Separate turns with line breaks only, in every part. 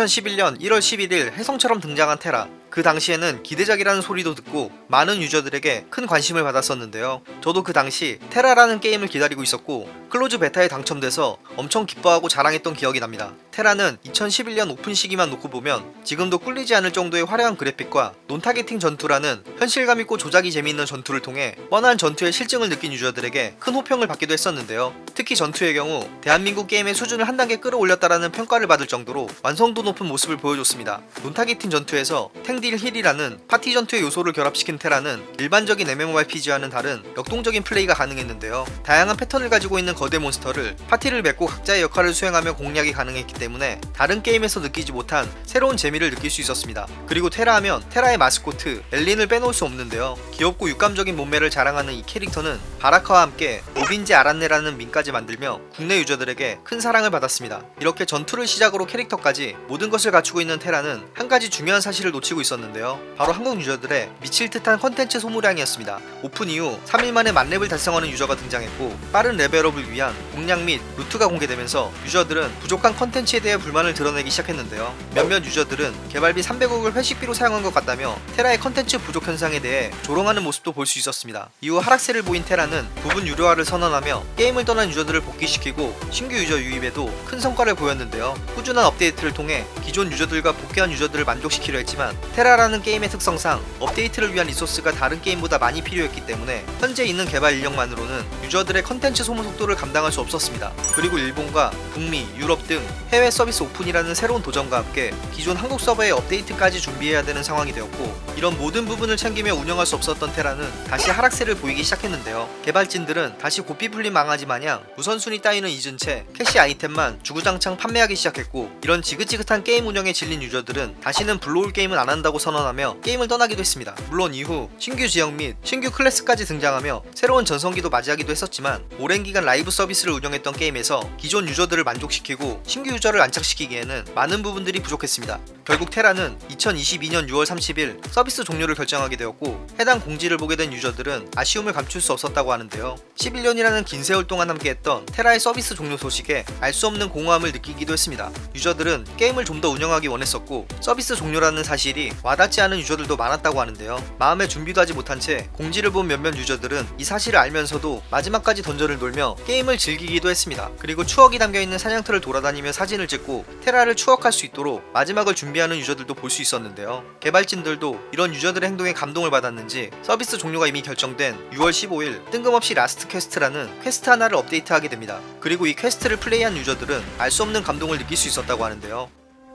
2011년 1월 11일 혜성처럼 등장한 테라. 그 당시에는 기대작이라는 소리도 듣고 많은 유저들에게 큰 관심을 받았었는데요. 저도 그 당시 테라라는 게임을 기다리고 있었고 close beta에 당첨돼서 엄청 기뻐하고 자랑했던 기억이 납니다. 테라는 2011년 오픈 시기만 놓고 보면 지금도 꿀리지 않을 정도의 화려한 그래픽과 non-targeting 전투라는 현실감 있고 조작이 재미있는 전투를 통해 뻔한 전투의 싫증을 느낀 유저들에게 큰 호평을 받기도 했었는데요. 특히 전투의 경우 대한민국 게임의 수준을 한 단계 끌어올렸다라는 평가를 받을 정도로 완성도 높은 모습을 보여줬습니다. non-targeting 전투에서 탱딜힐이라는 파티 전투의 요소를 결합시킨 테라는 일반적인 MMORPG와는 다른 역동적인 플레이가 가능했는데요. 다양한 패턴을 가지고 있는 거대 몬스터를 파티를 맺고 각자의 역할을 수행하며 공략이 가능했기 때문에 다른 게임에서 느끼지 못한 새로운 재미를 느낄 수 있었습니다. 그리고 테라 하면 테라의 마스코트 엘린을 빼놓을 수 없는데요. 귀엽고 육감적인 몸매를 자랑하는 이 캐릭터는 바라카와 함께 오빈지 아란네라는 밈까지 만들며 국내 유저들에게 큰 사랑을 받았습니다. 이렇게 전투를 시작으로 캐릭터까지 모든 것을 갖추고 있는 테라는 한 가지 중요한 사실을 놓치고 있었는데요. 바로 한국 유저들의 미칠 듯한 컨텐츠 소모량이었습니다. 오픈 이후 3일 만에 만렙을 달성하는 유저가 등장했고 빠른 레벨업을 위한 공략 및 루트가 공개되면서 유저들은 부족한 컨텐츠에 대해 불만을 드러내기 시작했는데요. 몇몇 유저들은 개발비 300억을 회식비로 사용한 것 같다며 테라의 컨텐츠 부족 현상에 대해 조롱하는 모습도 볼 수 있었습니다. 이후 하락세를 보인 테라는 부분 유료화를 선언하며 게임을 떠난 유저들을 복귀시키고 신규 유저 유입에도 큰 성과를 보였는데요. 꾸준한 업데이트를 통해 기존 유저들과 복귀한 유저들을 만족시키려 했지만 테라라는 게임의 특성상 업데이트를 위한 resource가 다른 게임보다 많이 필요했기 때문에 현재 있는 개발 인력만으로는 유저들의 컨텐츠 소모 속도를 감당할 수 없었습니다. 그리고 일본과 북미, 유럽 등 해외 서비스 오픈이라는 새로운 도전과 함께 기존 한국 서버의 업데이트까지 준비해야 되는 상황이 되었고 이런 모든 부분을 챙기며 운영할 수 없었던 테라는 다시 하락세를 보이기 시작했는데요. 개발진들은 다시 고삐 풀린 망아지 마냥 우선순위 따위는 잊은 채 캐시 아이템만 주구장창 판매하기 시작했고 이런 지긋지긋한 게임 운영에 질린 유저들은 다시는 블루홀 게임은 안 한다고 선언하며 게임을 떠나기도 했습니다. 물론 이후 신규 지역 및 신규 클래스까지 등장하며 새로운 전성기도 맞이하기도 했었지만 오랜 기간 live service를 운영했던 게임에서 기존 유저들을 만족시키고 신규 유저를 안착시키기에는 많은 부분들이 부족했습니다. 결국 테라는 2022년 6월 30일 서비스 종료를 결정하게 되었고 해당 공지를 보게 된 유저들은 아쉬움을 감출 수 없었다고 하는데요. 11년이라는 긴 세월 동안 함께했던 테라의 서비스 종료 소식에 알 수 없는 공허함을 느끼기도 했습니다. 유저들은 게임을 좀 더 운영하기 원했었고 서비스 종료라는 사실이 와닿지 않은 유저들도 많았다고 하는데요. 마음의 준비도 하지 못한 채 공지를 본 몇몇 유저들은 이 사실을 알면서도 마지막까지 던전을 돌며 게임을 즐기기도 했습니다 그리고 추억이 담겨있는 사냥터를 돌아다니며 사진을 찍고 테라를 추억할 수 있도록 마지막을 준비하는 유저들도 볼 수 있었는데요 개발진들도 이런 유저들의 행동에 감동을 받았는지 서비스 종료가 이미 결정된 6월 15일 뜬금없이 last quest라는 quest 하나를 업데이트하게 됩니다 그리고 이 quest를 플레이한 유저들은 알 수 없는 감동을 느낄 수 있었다고 하는데요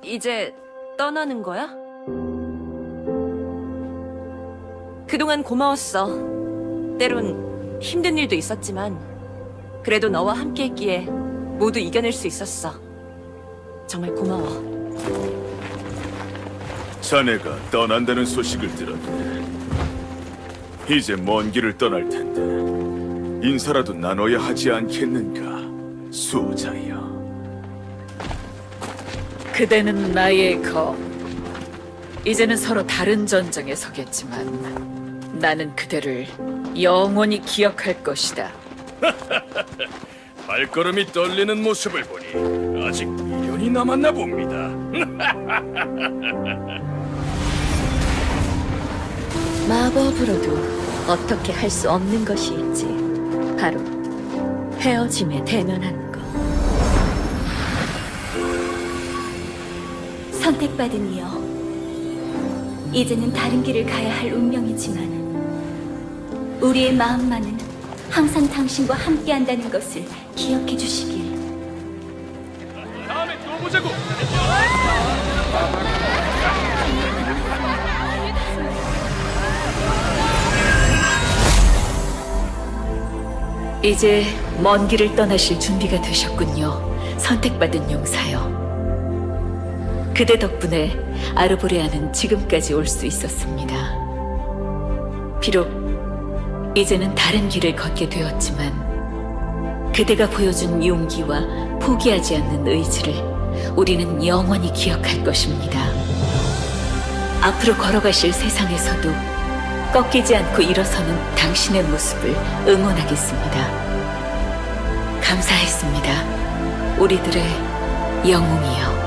이제 떠나는 거야? 그동안 고마웠어. 때론 힘든 일도 있었지만 그래도 너와 함께 했기에 모두 이겨낼 수 있었어. 정말 고마워.
자네가 떠난다는 소식을 들었네. 이제 먼 길을 떠날 텐데 인사라도 나눠야 하지 않겠는가, 수호자여.
그대는 나의 검. 이제는 서로 다른 전장에 서겠지만 나는 그대를 영원히 기억할 것이다.
발걸음이 떨리는 모습을 보니 아직 미련이 남았나 봅니다.
마법으로도 어떻게 할 수 없는 것이 있지. 바로 헤어짐에 대면하는 것. 선택받은 이여. 이제는 다른 길을 가야 할 운명이지만 우리의 마음만은 항상 당신과 함께한다는 것을 기억해 주시길.
다음에 또 보자고.
이제 먼 길을 떠나실 준비가 되셨군요. 선택받은 용사여. 그대 덕분에 아르보레아는 지금까지 올 수 있었습니다. 비록 이제는 다른 길을 걷게 되었지만 그대가 보여준 용기와 포기하지 않는 의지를 우리는 영원히 기억할 것입니다. 앞으로 걸어가실 세상에서도 꺾이지 않고 일어서는 당신의 모습을 응원하겠습니다. 감사했습니다. 우리들의 영웅이여.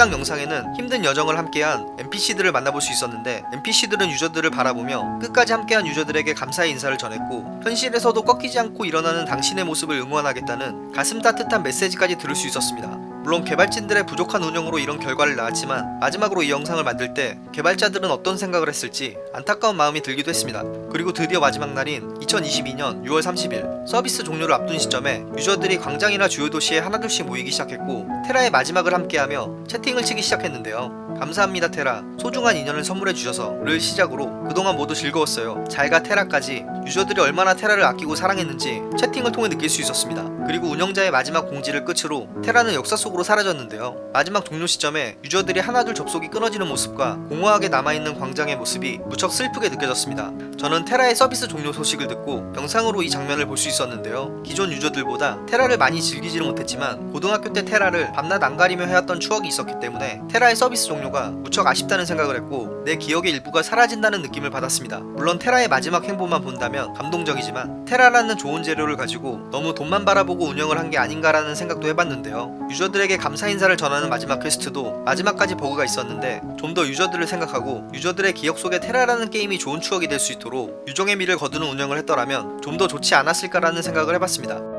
해당 영상에는 힘든 여정을 함께한 NPC들을 만나볼 수 있었는데 NPC들은 유저들을 바라보며 끝까지 함께한 유저들에게 감사의 인사를 전했고 현실에서도 꺾이지 않고 일어나는 당신의 모습을 응원하겠다는 가슴 따뜻한 메시지까지 들을 수 있었습니다. 물론 개발진들의 부족한 운영으로 이런 결과를 낳았지만 마지막으로 이 영상을 만들 때 개발자들은 어떤 생각을 했을지 안타까운 마음이 들기도 했습니다. 그리고 드디어 마지막 날인 2022년 6월 30일 서비스 종료를 앞둔 시점에 유저들이 광장이나 주요 도시에 하나둘씩 모이기 시작했고 테라의 마지막을 함께하며 채팅을 치기 시작했는데요. 감사합니다 테라 소중한 인연을 선물해 주셔서 를 시작으로 그동안 모두 즐거웠어요 잘가 테라까지 유저들이 얼마나 테라를 아끼고 사랑했는지 채팅을 통해 느낄 수 있었습니다 그리고 운영자의 마지막 공지를 끝으로 테라는 역사 속으로 사라졌는데요 마지막 종료 시점에 유저들이 하나둘 접속이 끊어지는 모습과 공허하게 남아있는 광장의 모습이 무척 슬프게 느껴졌습니다 저는 테라의 서비스 종료 소식을 듣고 영상으로 이 장면을 볼 수 있었는데요 기존 유저들보다 테라를 많이 즐기지는 못했지만 고등학교 때 테라를 밤낮 안 가리며 해왔던 추억이 있었기 때문에 테라의 서비스 종료가 무척 아쉽다는 생각을 했고 내 기억의 일부가 사라진다는 느낌을 받았습니다. 물론 테라의 마지막 행보만 본다면 감동적이지만 테라라는 좋은 재료를 가지고 너무 돈만 바라보고 운영을 한 게 아닌가라는 생각도 해봤는데요. 유저들에게 감사 인사를 전하는 마지막 quest도 마지막까지 버그가 있었는데 좀 더 유저들을 생각하고 유저들의 기억 속에 테라라는 게임이 좋은 추억이 될 수 있도록 유종의 미를 거두는 운영을 했더라면 좀 더 좋지 않았을까라는 생각을 해봤습니다.